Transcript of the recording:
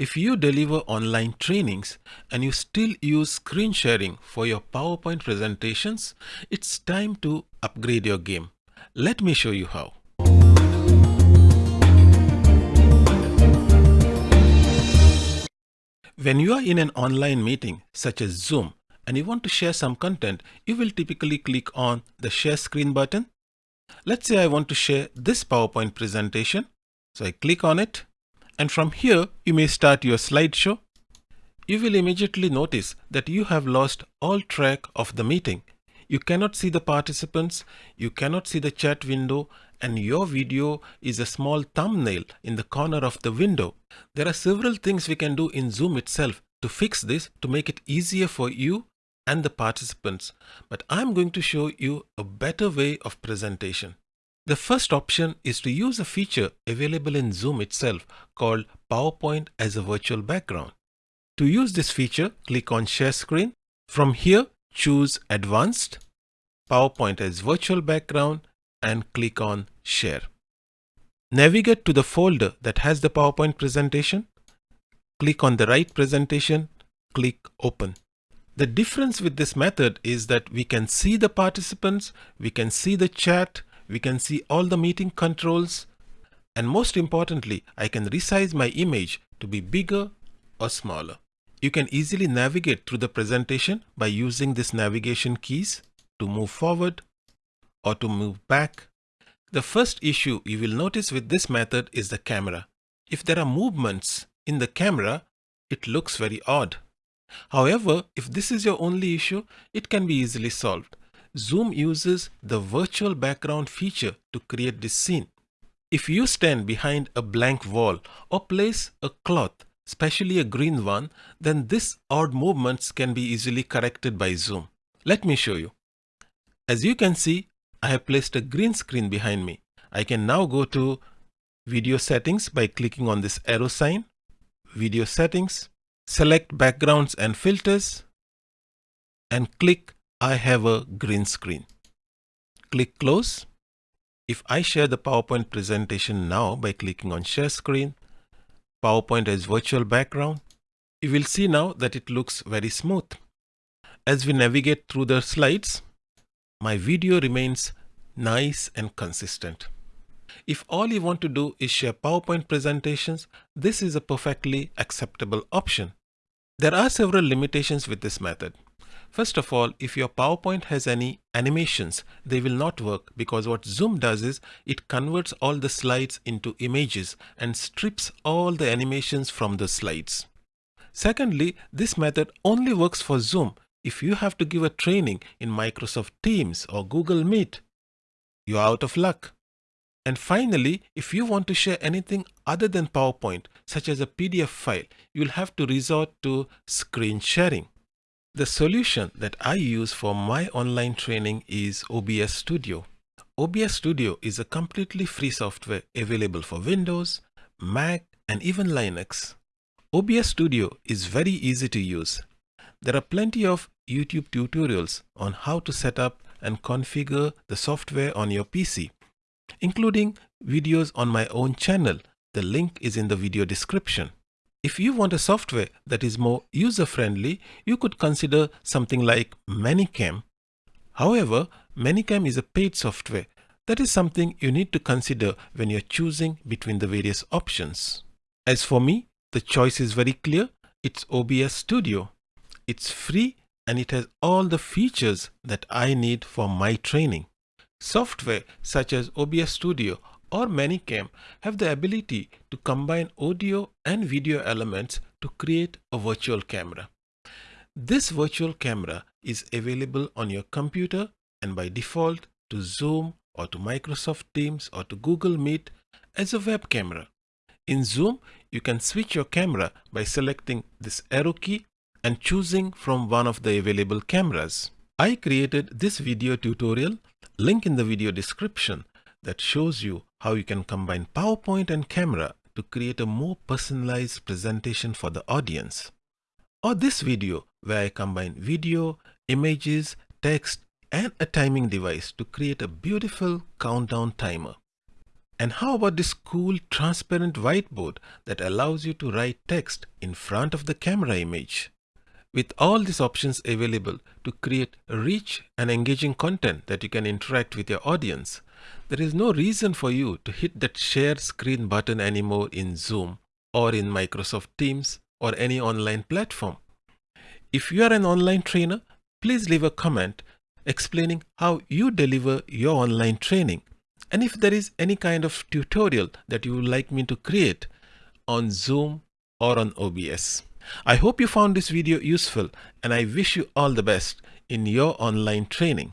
If you deliver online trainings and you still use screen sharing for your PowerPoint presentations, it's time to upgrade your game. Let me show you how. When you are in an online meeting such as Zoom and you want to share some content, you will typically click on the share screen button. Let's say I want to share this PowerPoint presentation. So I click on it and from here you may start your slideshow. You will immediately notice that you have lost all track of the meeting. You cannot see the participants, you cannot see the chat window and your video is a small thumbnail in the corner of the window. There are several things we can do in Zoom itself to fix this to make it easier for you and the participants, but I'm going to show you a better way of presentation. The first option is to use a feature available in Zoom itself called PowerPoint as a virtual background. To use this feature, click on Share Screen. From here, choose Advanced, PowerPoint as virtual background and click on Share. Navigate to the folder that has the PowerPoint presentation. Click on the right presentation, click Open. The difference with this method is that we can see the participants, we can see the chat, we can see all the meeting controls, and most importantly, I can resize my image to be bigger or smaller. You can easily navigate through the presentation by using this navigation keys to move forward or to move back. The first issue you will notice with this method is the camera. If there are movements in the camera, it looks very odd. However, if this is your only issue, it can be easily solved. Zoom uses the virtual background feature to create this scene. If you stand behind a blank wall or place a cloth, especially a green one, then this odd movements can be easily corrected by Zoom. Let me show you. As you can see, I have placed a green screen behind me. I can now go to video settings by clicking on this arrow sign, video settings, select backgrounds and filters and click I have a green screen. Click close. If I share the PowerPoint presentation now by clicking on share screen, PowerPoint as virtual background, you will see now that it looks very smooth. As we navigate through the slides, my video remains nice and consistent. If all you want to do is share PowerPoint presentations, this is a perfectly acceptable option. There are several limitations with this method. First of all, if your PowerPoint has any animations, they will not work because what Zoom does is it converts all the slides into images and strips all the animations from the slides. Secondly, this method only works for Zoom if you have to give a training in Microsoft Teams or Google Meet, you're out of luck. And finally, if you want to share anything other than PowerPoint, such as a PDF file, you'll have to resort to screen sharing. The solution that I use for my online training is OBS Studio. OBS Studio is a completely free software available for Windows, Mac, and even Linux. OBS Studio is very easy to use there are plenty of YouTube tutorials on how to set up and configure the software on your PC, including videos on my own channel. The link is in the video description. If you want a software that is more user-friendly, you could consider something like ManyCam. However, ManyCam is a paid software. That is something you need to consider when you're choosing between the various options. As for me, the choice is very clear. It's OBS Studio. It's free and it has all the features that I need for my training. Software such as OBS Studio or ManyCam have the ability to combine audio and video elements to create a virtual camera. This virtual camera is available on your computer and by default to Zoom or to Microsoft Teams or to Google Meet as a web camera. In Zoom, you can switch your camera by selecting this arrow key and choosing from one of the available cameras. I created this video tutorial, link in the video description, that shows you how you can combine PowerPoint and camera to create a more personalized presentation for the audience. Or this video where I combine video, images, text, and a timing device to create a beautiful countdown timer. And how about this cool transparent whiteboard that allows you to write text in front of the camera image? With all these options available to create rich and engaging content that you can interact with your audience, there is no reason for you to hit that share screen button anymore in Zoom or in Microsoft Teams or any online platform. If you are an online trainer, please leave a comment explaining how you deliver your online training and if there is any kind of tutorial that you would like me to create on Zoom or on OBS. I hope you found this video useful and I wish you all the best in your online training.